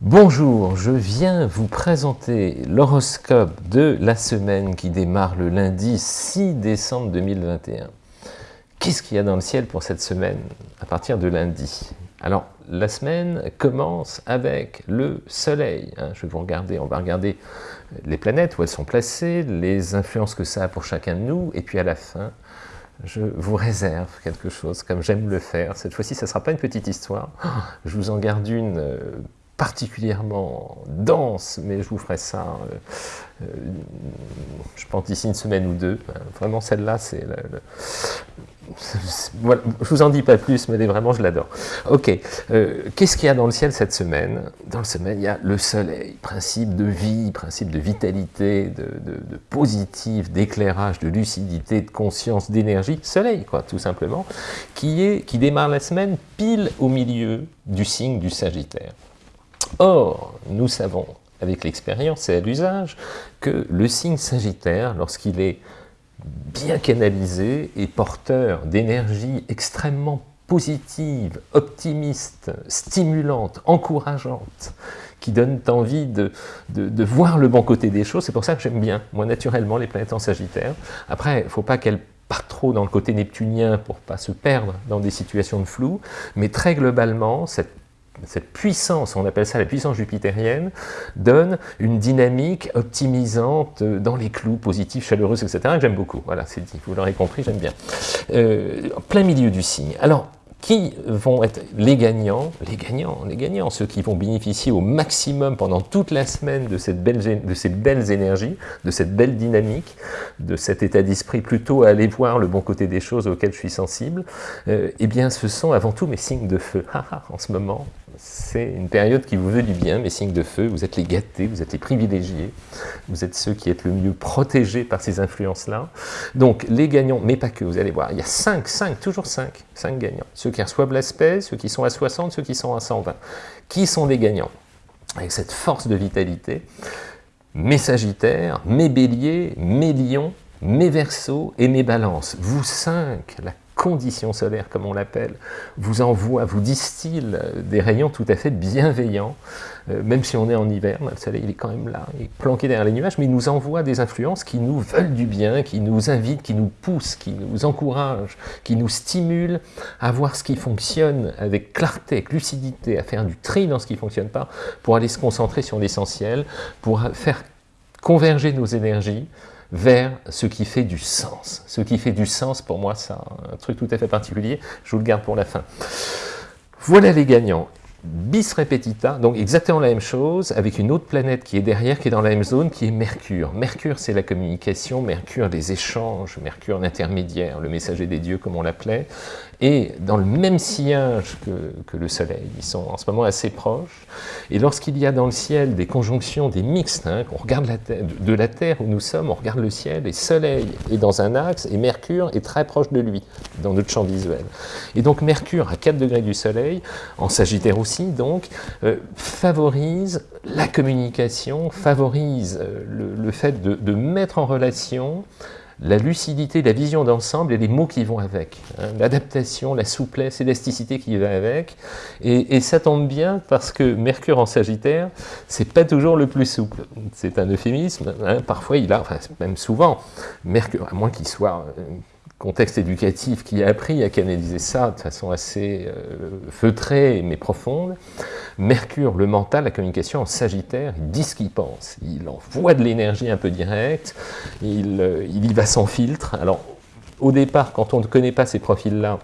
Bonjour, je viens vous présenter l'horoscope de la semaine qui démarre le lundi 6 décembre 2021. Qu'est-ce qu'il y a dans le ciel pour cette semaine à partir de lundi? Alors, la semaine commence avec le soleil. Hein. je vais vous regarder, on va regarder les planètes, où elles sont placées, les influences que ça a pour chacun de nous, et puis à la fin, je vous réserve quelque chose, comme j'aime le faire. Cette fois-ci, ça ne sera pas une petite histoire. Je vous en garde une euh, particulièrement dense, mais je vous ferai ça, euh, euh, je pense d'ici une semaine ou deux. Vraiment, celle-là, c'est... Voilà, je vous en dis pas plus, mais vraiment, je l'adore. Ok, euh, qu'est-ce qu'il y a dans le ciel cette semaine? Dans le semaine, il y a le soleil, principe de vie, principe de vitalité, de, de positif, d'éclairage, de lucidité, de conscience, d'énergie. Soleil, quoi, tout simplement, qui, est, qui démarre la semaine pile au milieu du signe du Sagittaire. Or, nous savons, avec l'expérience et à l'usage, que le signe Sagittaire, lorsqu'il est bien canalisé, est porteur d'énergie extrêmement positive, optimiste, stimulante, encourageante, qui donne envie de, de, voir le bon côté des choses. C'est pour ça que j'aime bien, moi, naturellement, les planètes en Sagittaire. Après, il ne faut pas qu'elles partent trop dans le côté neptunien pour pas se perdre dans des situations de flou, mais très globalement, cette cette puissance, on appelle ça la puissance jupitérienne, donne une dynamique optimisante dans les clous, positifs, chaleureuses, etc. que j'aime beaucoup. Voilà, c'est dit, vous l'aurez compris, j'aime bien. Euh, plein milieu du signe. Alors, qui vont être les gagnants? Les gagnants, les gagnants, ceux qui vont bénéficier au maximum pendant toute la semaine de, cette belle, de ces belles énergies, de cette belle dynamique, de cet état d'esprit plutôt à aller voir le bon côté des choses auxquelles je suis sensible, euh, eh bien ce sont avant tout mes signes de feu. en ce moment, c'est une période qui vous veut du bien, mes signes de feu, vous êtes les gâtés, vous êtes les privilégiés, vous êtes ceux qui êtes le mieux protégés par ces influences-là. Donc les gagnants, mais pas que, vous allez voir, il y a 5, 5, toujours 5, 5 gagnants. Ceux qui reçoivent l'aspect, ceux qui sont à 60, ceux qui sont à 120. Qui sont des gagnants? Avec cette force de vitalité, mes sagittaires, mes béliers, mes lions, mes versos et mes balances. Vous cinq, la condition solaire, comme on l'appelle, vous envoie, vous distille des rayons tout à fait bienveillants, euh, même si on est en hiver, le soleil il est quand même là, il est planqué derrière les nuages, mais il nous envoie des influences qui nous veulent du bien, qui nous invitent, qui nous poussent, qui nous encouragent, qui nous stimulent à voir ce qui fonctionne avec clarté, avec lucidité, à faire du tri dans ce qui ne fonctionne pas, pour aller se concentrer sur l'essentiel, pour faire converger nos énergies, vers ce qui fait du sens. Ce qui fait du sens, pour moi, c'est un truc tout à fait particulier, je vous le garde pour la fin. Voilà les gagnants bis repetita, donc exactement la même chose, avec une autre planète qui est derrière, qui est dans la même zone, qui est Mercure. Mercure, c'est la communication, Mercure, les échanges, Mercure, l'intermédiaire, le messager des dieux, comme on l'appelait, et dans le même sillage que, le Soleil. Ils sont en ce moment assez proches. Et lorsqu'il y a dans le ciel des conjonctions, des mixtes, hein, qu'on regarde de la Terre où nous sommes, on regarde le ciel, et Soleil est dans un axe, et Mercure est très proche de lui, dans notre champ visuel. Et donc Mercure, à 4 degrés du Soleil, en Sagittaire aussi, donc, euh, favorise la communication, favorise euh, le, fait de, mettre en relation la lucidité, la vision d'ensemble et les mots qui vont avec. Hein. L'adaptation, la souplesse, l'élasticité qui va avec. Et, ça tombe bien parce que Mercure en Sagittaire, c'est pas toujours le plus souple. C'est un euphémisme. Hein. Parfois, il a, enfin, même souvent, Mercure, à moins qu'il soit euh, contexte éducatif qui a appris à canaliser ça de façon assez euh, feutrée mais profonde. Mercure, le mental, la communication en Sagittaire, il dit ce qu'il pense, il envoie de l'énergie un peu directe, il, euh, il y va sans filtre. Alors, au départ, quand on ne connaît pas ces profils-là,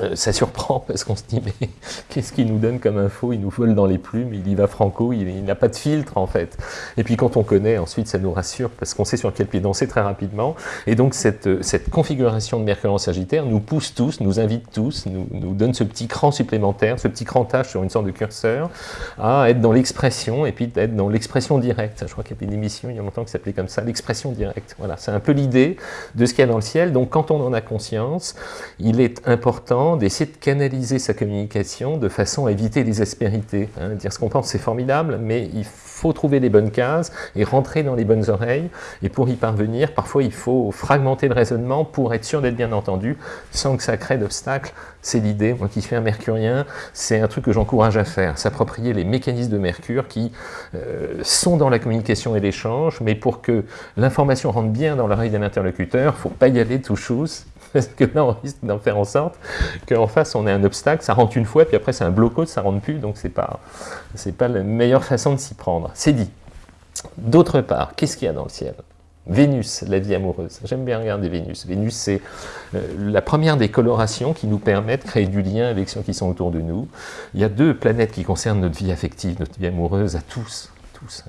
euh, ça surprend parce qu'on se dit mais qu'est-ce qu'il nous donne comme info? Il nous vole dans les plumes, il y va franco, il, n'a pas de filtre en fait. Et puis quand on connaît, ensuite ça nous rassure parce qu'on sait sur quel pied danser très rapidement. Et donc cette, euh, cette configuration de Mercure en Sagittaire nous pousse tous, nous invite tous, nous, nous donne ce petit cran supplémentaire, ce petit crantage sur une sorte de curseur à être dans l'expression et puis être dans l'expression directe. Je crois qu'il y a une émission il y a longtemps qui s'appelait comme ça, l'expression directe. Voilà, c'est un peu l'idée de ce qu'il y a dans le ciel. Donc quand on en a conscience, il est important d'essayer de canaliser sa communication de façon à éviter les aspérités. Hein. Dire ce qu'on pense, c'est formidable, mais il faut trouver les bonnes cases et rentrer dans les bonnes oreilles. Et pour y parvenir, parfois il faut fragmenter le raisonnement pour être sûr d'être bien entendu, sans que ça crée d'obstacles. C'est l'idée, moi qui suis un mercurien, c'est un truc que j'encourage à faire, s'approprier les mécanismes de Mercure qui euh, sont dans la communication et l'échange, mais pour que l'information rentre bien dans l'oreille d'un interlocuteur, il ne faut pas y aller tout chose, parce que là on risque d'en faire en sorte qu'en face on ait un obstacle, ça rentre une fois, puis après c'est un blocos, ça rentre plus, donc c'est pas, pas la meilleure façon de s'y prendre. C'est dit. D'autre part, qu'est-ce qu'il y a dans le ciel? Vénus, la vie amoureuse. J'aime bien regarder Vénus. Vénus, c'est euh, la première des colorations qui nous permet de créer du lien avec ceux qui sont autour de nous. Il y a deux planètes qui concernent notre vie affective, notre vie amoureuse à tous.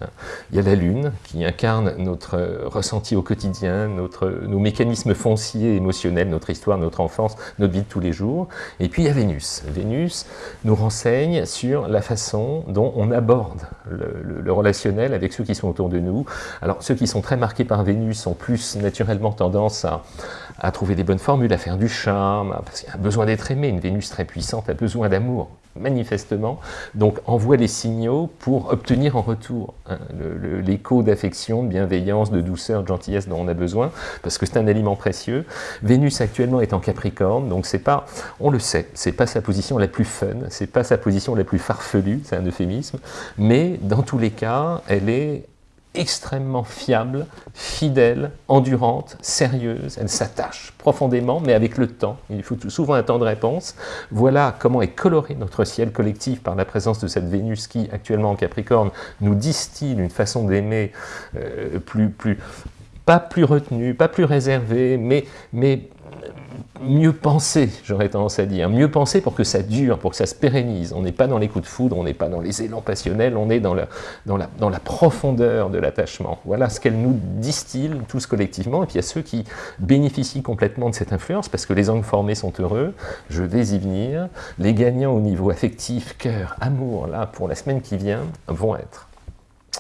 Hein. Il y a la Lune qui incarne notre euh, ressenti au quotidien, notre, nos mécanismes fonciers émotionnels, notre histoire, notre enfance, notre vie de tous les jours. Et puis il y a Vénus. Vénus nous renseigne sur la façon dont on aborde le, relationnel avec ceux qui sont autour de nous. Alors ceux qui sont très marqués par Vénus ont plus naturellement tendance à, à trouver des bonnes formules, à faire du charme, parce qu'il y a besoin d'être aimé. Une Vénus très puissante a besoin d'amour manifestement, donc envoie les signaux pour obtenir en retour hein, l'écho d'affection, de bienveillance, de douceur, de gentillesse dont on a besoin, parce que c'est un aliment précieux. Vénus actuellement est en Capricorne, donc c'est pas, on le sait, c'est pas sa position la plus fun, c'est pas sa position la plus farfelue, c'est un euphémisme, mais dans tous les cas, elle est extrêmement fiable, fidèle, endurante, sérieuse, elle s'attache profondément, mais avec le temps. Il faut souvent un temps de réponse. Voilà comment est coloré notre ciel collectif par la présence de cette Vénus qui, actuellement en Capricorne, nous distille une façon d'aimer euh, plus, plus, pas plus retenue, pas plus réservée, mais, mais mieux penser, j'aurais tendance à dire, mieux penser pour que ça dure, pour que ça se pérennise. On n'est pas dans les coups de foudre, on n'est pas dans les élans passionnels, on est dans la, dans la, dans la profondeur de l'attachement. Voilà ce qu'elle nous distille tous collectivement, et puis il y a ceux qui bénéficient complètement de cette influence, parce que les angles formés sont heureux, je vais y venir, les gagnants au niveau affectif, cœur, amour, là, pour la semaine qui vient, vont être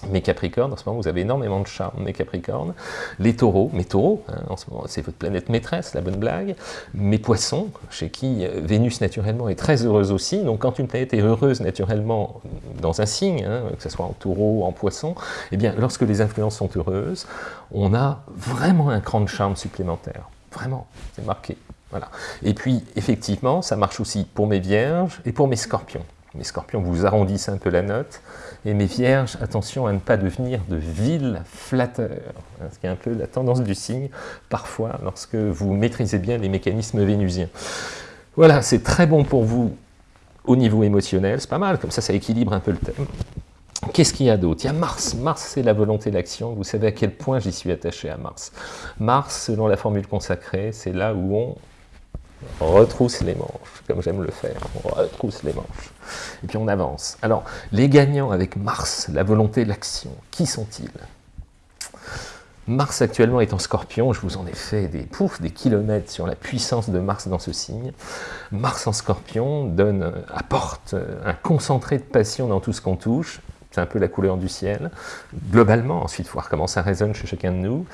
mes Capricornes, en ce moment vous avez énormément de charme, mes Capricornes, les taureaux, mes taureaux, hein, en ce moment c'est votre planète maîtresse, la bonne blague, mes poissons, chez qui euh, Vénus naturellement est très heureuse aussi, donc quand une planète est heureuse naturellement dans un signe, hein, que ce soit en taureau, en poisson, eh bien lorsque les influences sont heureuses, on a vraiment un cran de charme supplémentaire, vraiment, c'est marqué. Voilà. Et puis, effectivement, ça marche aussi pour mes vierges et pour mes scorpions. Mes scorpions vous arrondissent un peu la note, et mes vierges, attention à ne pas devenir de vils flatteurs, hein, ce qui est un peu la tendance du signe, parfois, lorsque vous maîtrisez bien les mécanismes vénusiens. Voilà, c'est très bon pour vous au niveau émotionnel, c'est pas mal, comme ça, ça équilibre un peu le thème. Qu'est-ce qu'il y a d'autre? Il y a Mars. Mars, c'est la volonté d'action. Vous savez à quel point j'y suis attaché à Mars. Mars, selon la formule consacrée, c'est là où on retrousse les manches, comme j'aime le faire, on retrousse les manches, et puis on avance. Alors, les gagnants avec Mars, la volonté, l'action, qui sont-ils? Mars actuellement est en scorpion, je vous en ai fait des poufs, des kilomètres sur la puissance de Mars dans ce signe. Mars en scorpion donne, apporte un concentré de passion dans tout ce qu'on touche, c'est un peu la couleur du ciel, globalement, ensuite voir comment ça résonne chez chacun de nous.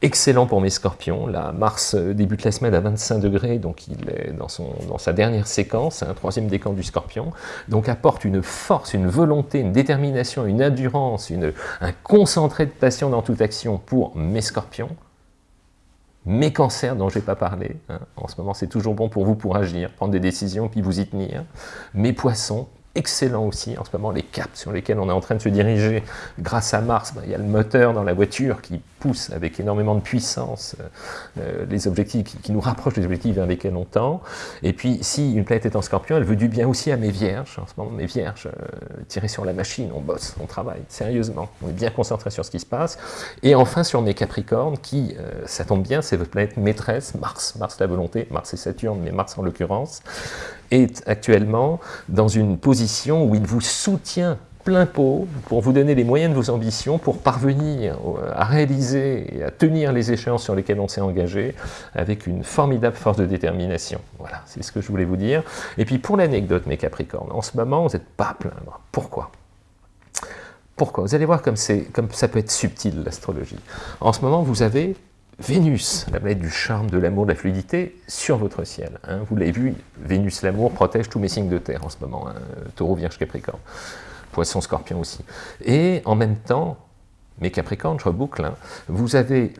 Excellent pour mes scorpions. Là, Mars euh, débute la semaine à 25 degrés, donc il est dans, son, dans sa dernière séquence, un troisième décan du scorpion. Donc apporte une force, une volonté, une détermination, une endurance, une, un concentré de passion dans toute action pour mes scorpions. Mes cancers dont je n'ai pas parlé, hein. en ce moment c'est toujours bon pour vous pour agir, prendre des décisions puis vous y tenir. Mes poissons, excellent aussi en ce moment, les caps sur lesquels on est en train de se diriger grâce à Mars. Ben, il y a le moteur dans la voiture qui pousse avec énormément de puissance euh, euh, les objectifs, qui, nous rapprochent des objectifs vers lesquels on tend. Et puis, si une planète est en scorpion, elle veut du bien aussi à mes vierges. En ce moment, mes vierges, euh, tirées sur la machine, on bosse, on travaille, sérieusement. On est bien concentré sur ce qui se passe. Et enfin, sur mes capricornes, qui, ça tombe bien, c'est votre planète maîtresse, Mars, Mars la volonté, Mars et Saturne, mais Mars en l'occurrence, est actuellement dans une position où il vous soutient plein pot pour vous donner les moyens de vos ambitions pour parvenir à réaliser et à tenir les échéances sur lesquelles on s'est engagé avec une formidable force de détermination. Voilà, c'est ce que je voulais vous dire. Et puis pour l'anecdote, mes Capricornes, en ce moment, vous n'êtes pas à plaindre. Pourquoi? Pourquoi? Vous allez voir comme, comme ça peut être subtil l'astrologie. En ce moment, vous avez Vénus, la planète du charme, de l'amour, de la fluidité, sur votre ciel. Hein. Vous l'avez vu, Vénus, l'amour, protège tous mes signes de terre en ce moment. Hein. Taureau, Vierge, Capricorne. Poisson, Scorpion aussi. Et en même temps, mais Capricorne, je reboucle, hein, vous avez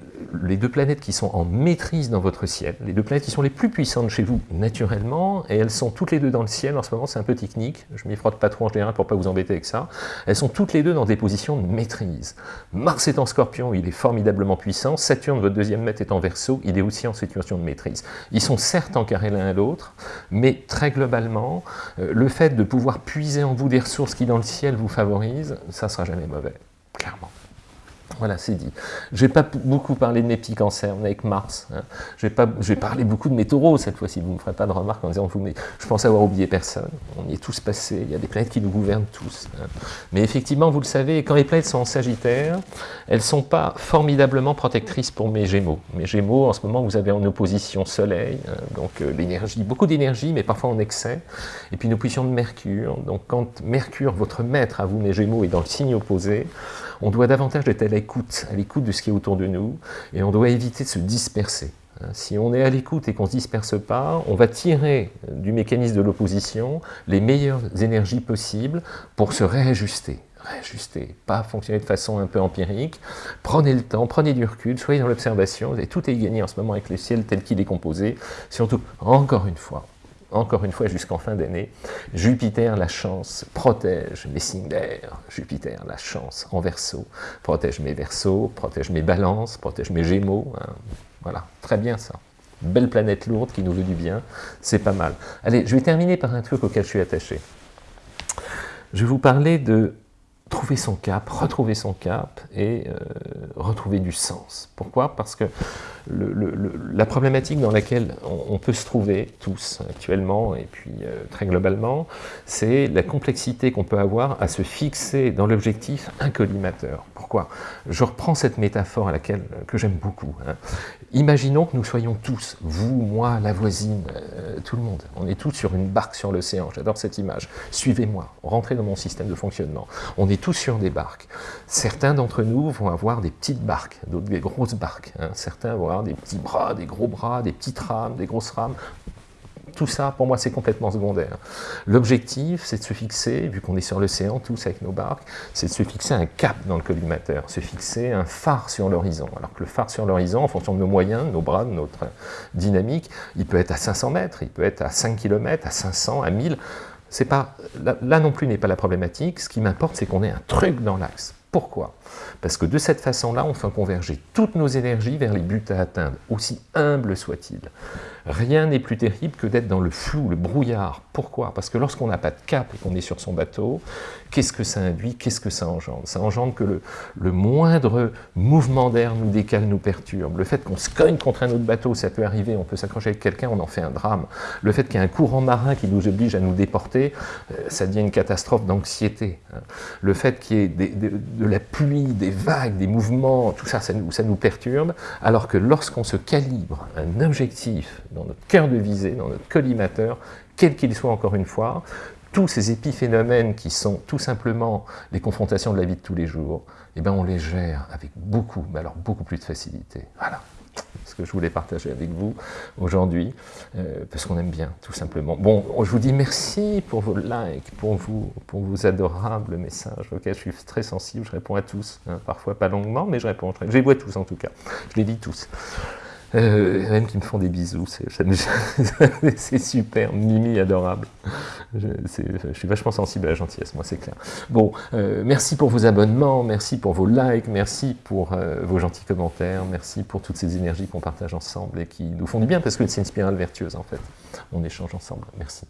les deux planètes qui sont en maîtrise dans votre ciel, les deux planètes qui sont les plus puissantes chez vous naturellement, et elles sont toutes les deux dans le ciel, en ce moment c'est un peu technique, je m'y frotte pas trop en général pour pas vous embêter avec ça, elles sont toutes les deux dans des positions de maîtrise. Mars est en scorpion, il est formidablement puissant, Saturne, votre deuxième maître, est en verso, il est aussi en situation de maîtrise. Ils sont certes encarrés l'un à l'autre, mais très globalement, euh, le fait de pouvoir puiser en vous des ressources qui dans le ciel vous favorisent, ça sera jamais mauvais, clairement. Voilà, c'est dit. Je n'ai pas beaucoup parlé de mes petits cancers, avec Mars. Hein. Je, vais parler beaucoup de mes taureaux cette fois-ci. Vous ne me ferez pas de remarques en disant vous, mais je pense avoir oublié personne. On y est tous passés. Il y a des planètes qui nous gouvernent tous. Hein. Mais effectivement, vous le savez, quand les planètes sont en Sagittaire, elles ne sont pas formidablement protectrices pour mes Gémeaux. Mes Gémeaux, en ce moment, vous avez en opposition Soleil, hein. donc euh, l'énergie, beaucoup d'énergie, mais parfois en excès. Et puis une opposition de Mercure. Donc quand Mercure, votre maître à vous, mes Gémeaux, est dans le signe opposé, on doit davantage être à l'écoute, à l'écoute de ce qui est autour de nous, et on doit éviter de se disperser. Hein, si on est à l'écoute et qu'on ne se disperse pas, on va tirer du mécanisme de l'opposition les meilleures énergies possibles pour se réajuster. Réajuster, pas fonctionner de façon un peu empirique. Prenez le temps, prenez du recul, soyez dans l'observation, tout est gagné en ce moment avec le ciel tel qu'il est composé. Surtout, encore une fois, encore une fois jusqu'en fin d'année, Jupiter, la chance, protège mes signes d'air. Jupiter, la chance, en verso, protège mes versos, protège mes balances, protège mes gémeaux. Hein. Voilà, très bien ça. Belle planète lourde qui nous veut du bien, c'est pas mal. Allez, je vais terminer par un truc auquel je suis attaché. Je vais vous parler de trouver son cap, retrouver son cap et euh, retrouver du sens. Pourquoi? Parce que la problématique dans laquelle on, peut se trouver tous actuellement et puis euh, très globalement, c'est la complexité qu'on peut avoir à se fixer dans l'objectif un collimateur. Pourquoi? Je reprends cette métaphore à laquelle que j'aime beaucoup. Hein. Imaginons que nous soyons tous, vous, moi, la voisine, euh, tout le monde, on est tous sur une barque sur l'océan, j'adore cette image. Suivez-moi, rentrez dans mon système de fonctionnement. On est tous sur des barques. Certains d'entre nous vont avoir des petites barques, d'autres des grosses barques. Hein. Certains vont avoir des petits bras, des gros bras, des petites rames, des grosses rames. Tout ça, pour moi, c'est complètement secondaire. L'objectif, c'est de se fixer, vu qu'on est sur l'océan, tous avec nos barques, c'est de se fixer un cap dans le collimateur, se fixer un phare sur l'horizon. Alors que le phare sur l'horizon, en fonction de nos moyens, nos bras, de notre dynamique, il peut être à 500 mètres, il peut être à 5 km, à 500, à 1000. Pas, là, là non plus n'est pas la problématique. Ce qui m'importe, c'est qu'on ait un truc dans l'axe. Pourquoi? Parce que de cette façon-là, on fait converger toutes nos énergies vers les buts à atteindre, aussi humbles soient-ils. Rien n'est plus terrible que d'être dans le flou, le brouillard. Pourquoi? Parce que lorsqu'on n'a pas de cap et qu'on est sur son bateau, qu'est-ce que ça induit? Qu'est-ce que ça engendre? Ça engendre que le, moindre mouvement d'air nous décale, nous perturbe. Le fait qu'on se cogne contre un autre bateau, ça peut arriver, on peut s'accrocher avec quelqu'un, on en fait un drame. Le fait qu'il y ait un courant marin qui nous oblige à nous déporter, euh, ça devient une catastrophe d'anxiété. Hein. Le fait qu'il y ait de la pluie, des vagues, des mouvements, tout ça, ça nous, perturbe, alors que lorsqu'on se calibre un objectif dans notre cœur de visée, dans notre collimateur, quel qu'il soit encore une fois, tous ces épiphénomènes qui sont tout simplement les confrontations de la vie de tous les jours, eh ben on les gère avec beaucoup, mais alors beaucoup plus de facilité. Voilà ce que je voulais partager avec vous aujourd'hui, euh, parce qu'on aime bien, tout simplement. Bon, je vous dis merci pour vos likes, pour, vous, pour vos adorables messages auxquels je suis très sensible, je réponds à tous, hein, parfois pas longuement, mais je réponds, je les vois tous en tout cas, je les lis tous. Euh, même qui me font des bisous, c'est super, Mimi adorable. Je, suis vachement sensible à la gentillesse, moi c'est clair. Bon, euh, merci pour vos abonnements, merci pour vos likes, merci pour euh, vos gentils commentaires, merci pour toutes ces énergies qu'on partage ensemble et qui nous font du bien parce que c'est une spirale vertueuse en fait. On échange ensemble, merci.